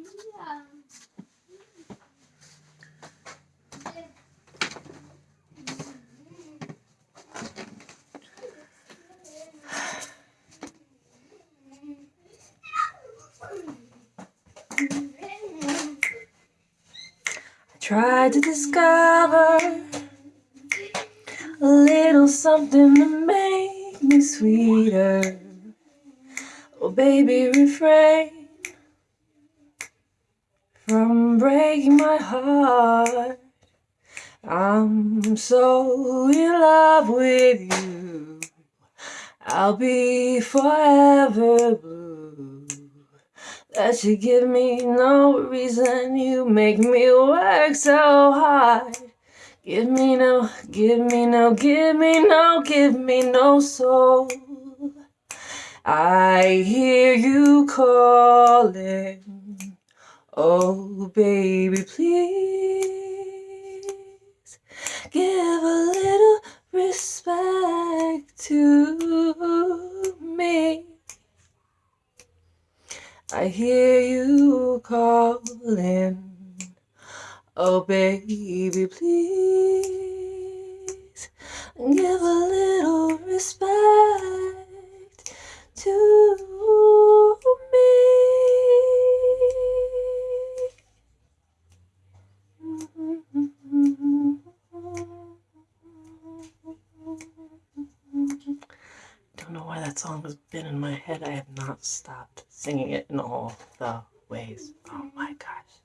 I tried to discover a little something to make me sweeter. Oh, baby, refrain from breaking my heart. I'm so in love with you. I'll be forever blue. That you give me no reason, you make me work so hard. Give me no, give me no, give me no, give me no soul. I hear you calling. Oh, baby, please give a little respect to me. I hear you calling. Oh, baby, please give a little respect I don't know why that song has been in my head. I have not stopped singing it in all the ways. Oh my gosh.